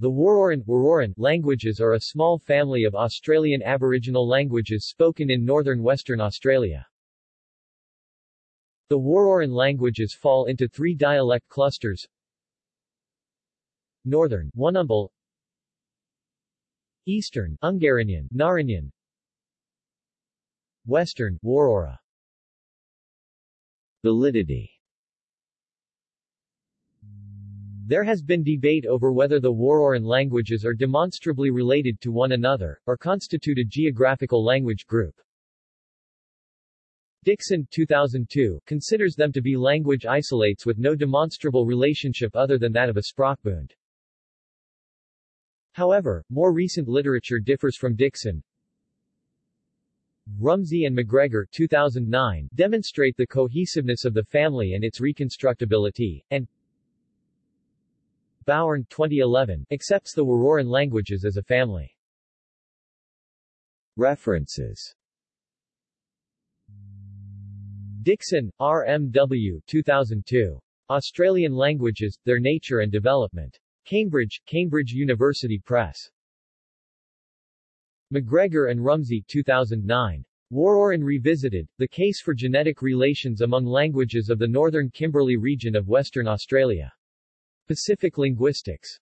The Wororan, Wororan languages are a small family of Australian Aboriginal languages spoken in northern Western Australia. The Wororan languages fall into three dialect clusters. Northern, Wunambal Eastern, Ungarinyin, Ngarinyin Western, Worrorra. Validity There has been debate over whether the Wororan languages are demonstrably related to one another, or constitute a geographical language group. Dixon 2002 considers them to be language isolates with no demonstrable relationship other than that of a sprachbund. However, more recent literature differs from Dixon. Rumsey and McGregor 2009 demonstrate the cohesiveness of the family and its reconstructability, and Bowern 2011 accepts the Wororan languages as a family. References Dixon, R.M.W. 2002. Australian Languages, Their Nature and Development. Cambridge, Cambridge University Press. McGregor and Rumsey 2009. Wororan Revisited, The Case for Genetic Relations Among Languages of the Northern Kimberley Region of Western Australia. Pacific Linguistics